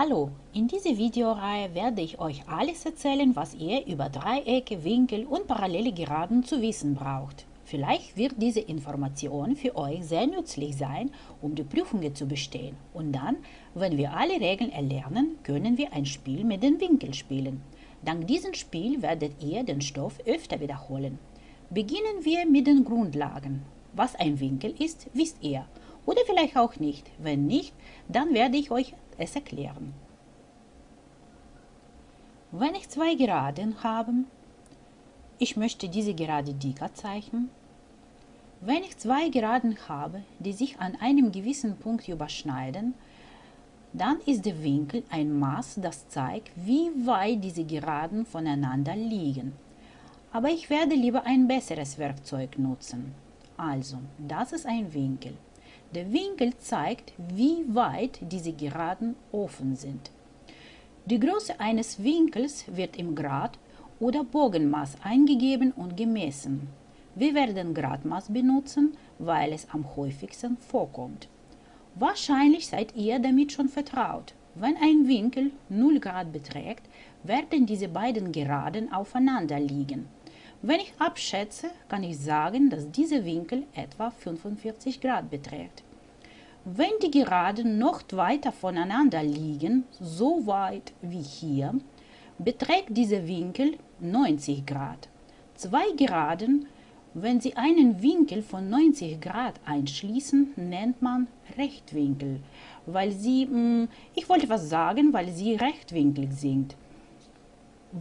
Hallo, in dieser Videoreihe werde ich euch alles erzählen, was ihr über Dreiecke, Winkel und parallele Geraden zu wissen braucht. Vielleicht wird diese Information für euch sehr nützlich sein, um die Prüfungen zu bestehen. Und dann, wenn wir alle Regeln erlernen, können wir ein Spiel mit den Winkeln spielen. Dank diesem Spiel werdet ihr den Stoff öfter wiederholen. Beginnen wir mit den Grundlagen. Was ein Winkel ist, wisst ihr. Oder vielleicht auch nicht. Wenn nicht, dann werde ich euch es erklären. Wenn ich zwei Geraden habe, ich möchte diese Gerade dicker zeichnen. Wenn ich zwei Geraden habe, die sich an einem gewissen Punkt überschneiden, dann ist der Winkel ein Maß, das zeigt, wie weit diese Geraden voneinander liegen. Aber ich werde lieber ein besseres Werkzeug nutzen. Also, das ist ein Winkel. Der Winkel zeigt, wie weit diese Geraden offen sind. Die Größe eines Winkels wird im Grad oder Bogenmaß eingegeben und gemessen. Wir werden Gradmaß benutzen, weil es am häufigsten vorkommt. Wahrscheinlich seid ihr damit schon vertraut. Wenn ein Winkel 0 Grad beträgt, werden diese beiden Geraden aufeinander liegen. Wenn ich abschätze, kann ich sagen, dass dieser Winkel etwa 45 Grad beträgt. Wenn die Geraden noch weiter voneinander liegen, so weit wie hier, beträgt dieser Winkel 90 Grad. Zwei Geraden, wenn sie einen Winkel von 90 Grad einschließen, nennt man Rechtwinkel, weil sie, hm, ich wollte was sagen, weil sie rechtwinklig sind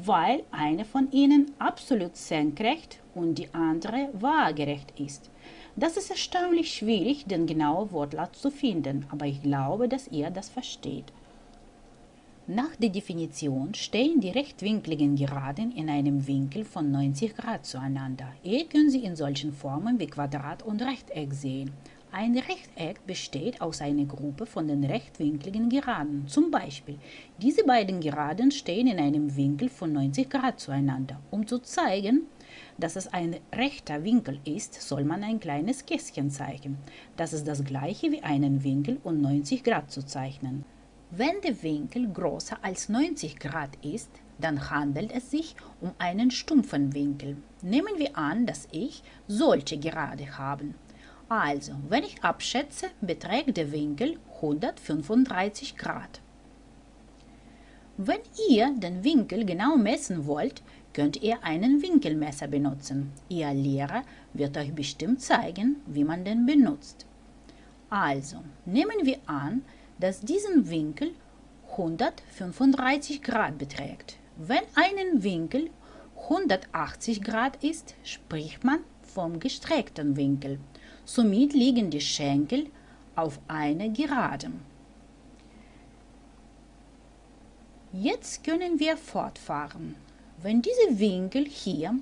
weil eine von ihnen absolut senkrecht und die andere waagerecht ist. Das ist erstaunlich schwierig, den genauen Wortlaut zu finden, aber ich glaube, dass ihr das versteht. Nach der Definition stehen die rechtwinkligen Geraden in einem Winkel von 90 Grad zueinander. Ihr könnt sie in solchen Formen wie Quadrat und Rechteck sehen. Ein Rechteck besteht aus einer Gruppe von den rechtwinkligen Geraden. Zum Beispiel, diese beiden Geraden stehen in einem Winkel von 90 Grad zueinander. Um zu zeigen, dass es ein rechter Winkel ist, soll man ein kleines Kästchen zeigen. Das ist das gleiche wie einen Winkel um 90 Grad zu zeichnen. Wenn der Winkel größer als 90 Grad ist, dann handelt es sich um einen stumpfen Winkel. Nehmen wir an, dass ich solche Gerade habe. Also, wenn ich abschätze, beträgt der Winkel 135 Grad. Wenn ihr den Winkel genau messen wollt, könnt ihr einen Winkelmesser benutzen. Ihr Lehrer wird euch bestimmt zeigen, wie man den benutzt. Also, nehmen wir an, dass diesen Winkel 135 Grad beträgt. Wenn ein Winkel 180 Grad ist, spricht man vom gestreckten Winkel. Somit liegen die Schenkel auf einer Geraden. Jetzt können wir fortfahren. Wenn dieser Winkel hier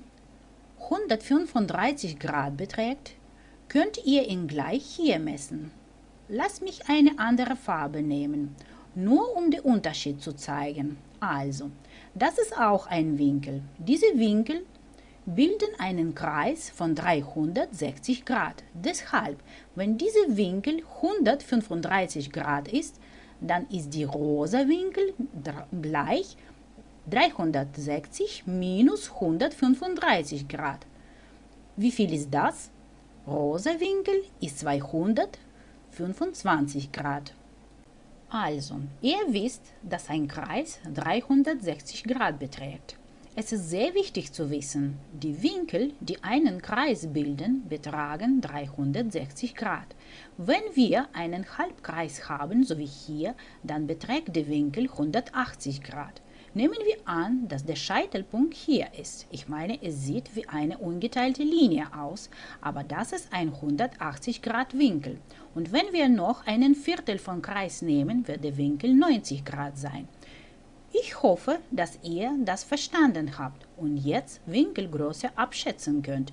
135 Grad beträgt, könnt ihr ihn gleich hier messen. Lasst mich eine andere Farbe nehmen, nur um den Unterschied zu zeigen. Also, das ist auch ein Winkel. Diese Winkel bilden einen Kreis von 360 Grad. Deshalb, wenn dieser Winkel 135 Grad ist, dann ist die rosa Winkel gleich 360 minus 135 Grad. Wie viel ist das? Rosa Winkel ist 225 Grad. Also, ihr wisst, dass ein Kreis 360 Grad beträgt. Es ist sehr wichtig zu wissen, die Winkel, die einen Kreis bilden, betragen 360 Grad. Wenn wir einen Halbkreis haben, so wie hier, dann beträgt der Winkel 180 Grad. Nehmen wir an, dass der Scheitelpunkt hier ist. Ich meine, es sieht wie eine ungeteilte Linie aus, aber das ist ein 180 Grad Winkel. Und wenn wir noch einen Viertel vom Kreis nehmen, wird der Winkel 90 Grad sein. Ich hoffe, dass ihr das verstanden habt und jetzt Winkelgröße abschätzen könnt.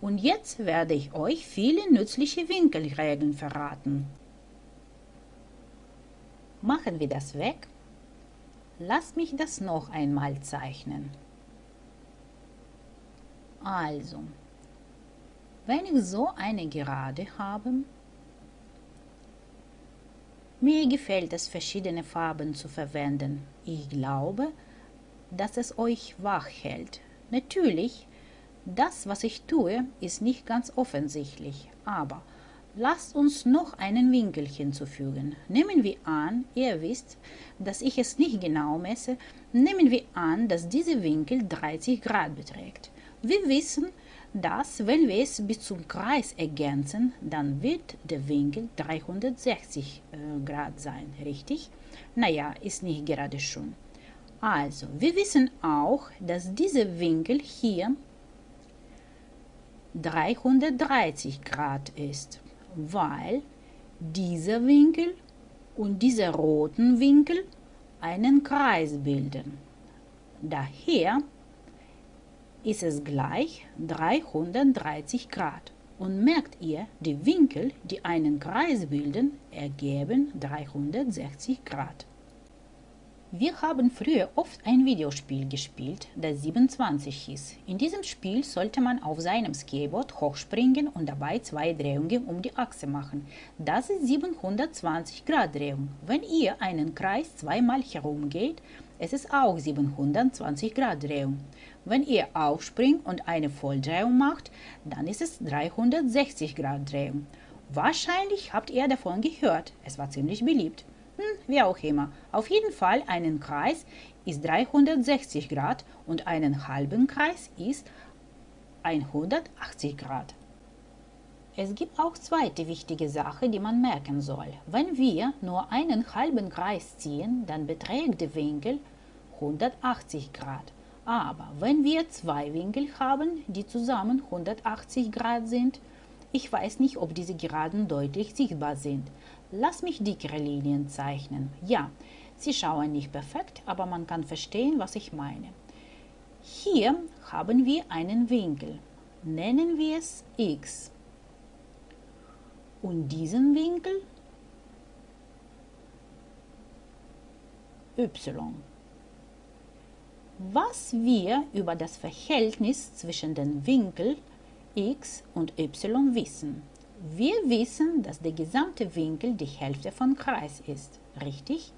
Und jetzt werde ich euch viele nützliche Winkelregeln verraten. Machen wir das weg. Lasst mich das noch einmal zeichnen. Also, wenn ich so eine Gerade habe, Mir gefällt es, verschiedene Farben zu verwenden. Ich glaube, dass es euch wach hält. Natürlich, das, was ich tue, ist nicht ganz offensichtlich, aber lasst uns noch einen Winkel hinzufügen. Nehmen wir an, ihr wisst, dass ich es nicht genau messe, nehmen wir an, dass dieser Winkel 30 Grad beträgt. Wir wissen, dass, wenn wir es bis zum Kreis ergänzen, dann wird der Winkel 360 äh, Grad sein, richtig? Naja, ist nicht gerade schon. Also, wir wissen auch, dass dieser Winkel hier 330 Grad ist, weil dieser Winkel und dieser roten Winkel einen Kreis bilden. Daher ist es gleich 330 Grad. Und merkt ihr, die Winkel, die einen Kreis bilden, ergeben 360 Grad. Wir haben früher oft ein Videospiel gespielt, das 27 hieß. In diesem Spiel sollte man auf seinem Skateboard hochspringen und dabei zwei Drehungen um die Achse machen. Das ist 720 Grad Drehung. Wenn ihr einen Kreis zweimal herumgeht, es ist auch 720 Grad Drehung. Wenn ihr aufspringt und eine Volldrehung macht, dann ist es 360 Grad Drehung. Wahrscheinlich habt ihr davon gehört. Es war ziemlich beliebt. Hm, wie auch immer. Auf jeden Fall einen Kreis ist 360 Grad und einen halben Kreis ist 180 Grad. Es gibt auch zweite wichtige Sache, die man merken soll. Wenn wir nur einen halben Kreis ziehen, dann beträgt der Winkel 180 Grad. Aber wenn wir zwei Winkel haben, die zusammen 180 Grad sind, ich weiß nicht, ob diese Geraden deutlich sichtbar sind. Lass mich dickere Linien zeichnen. Ja, sie schauen nicht perfekt, aber man kann verstehen, was ich meine. Hier haben wir einen Winkel. Nennen wir es x. Und diesen Winkel y. Was wir über das Verhältnis zwischen den Winkeln x und y wissen. Wir wissen, dass der gesamte Winkel die Hälfte von Kreis ist, richtig?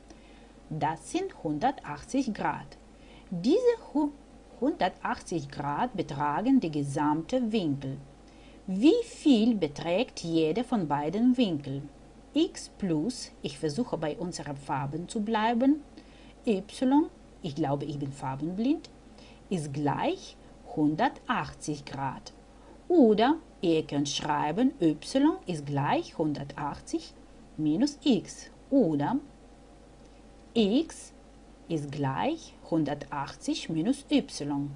Das sind 180 Grad. Diese 180 Grad betragen die gesamte Winkel. Wie viel beträgt jede von beiden Winkeln? x plus, ich versuche bei unseren Farben zu bleiben, y, ich glaube, ich bin farbenblind, ist gleich 180 Grad. Oder ihr könnt schreiben, y ist gleich 180 minus x. Oder x ist gleich 180 minus y.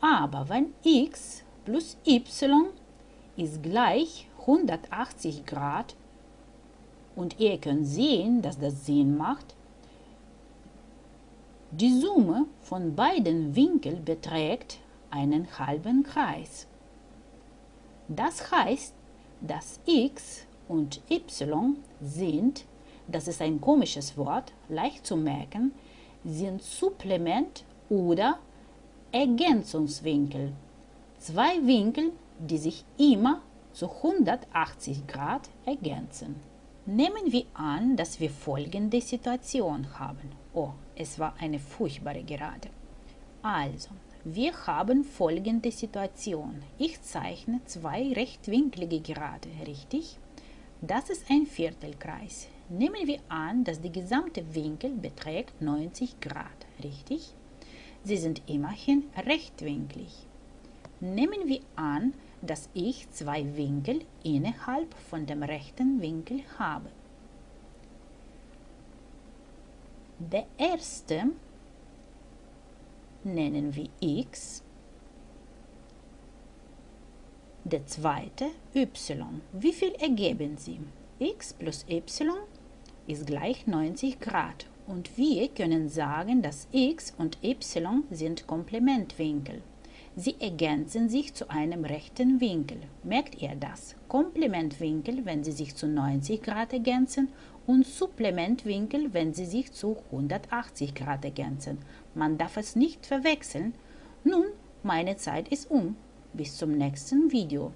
Aber wenn x plus y ist gleich 180 Grad und ihr könnt sehen, dass das Sinn macht, die Summe von beiden Winkeln beträgt einen halben Kreis. Das heißt, dass x und y sind, das ist ein komisches Wort, leicht zu merken, sind Supplement oder Ergänzungswinkel. Zwei Winkel, die sich immer zu 180 Grad ergänzen. Nehmen wir an, dass wir folgende Situation haben. Oh, es war eine furchtbare Gerade. Also, wir haben folgende Situation. Ich zeichne zwei rechtwinklige Gerade, richtig? Das ist ein Viertelkreis. Nehmen wir an, dass der gesamte Winkel beträgt 90 Grad, richtig? Sie sind immerhin rechtwinklig. Nehmen wir an, dass ich zwei Winkel innerhalb von dem rechten Winkel habe. Der erste nennen wir x, der zweite y. Wie viel ergeben sie? x plus y ist gleich 90 Grad und wir können sagen, dass x und y sind Komplementwinkel. Sie ergänzen sich zu einem rechten Winkel. Merkt ihr das? Komplementwinkel, wenn sie sich zu 90 Grad ergänzen und Supplementwinkel, wenn sie sich zu 180 Grad ergänzen. Man darf es nicht verwechseln. Nun, meine Zeit ist um. Bis zum nächsten Video.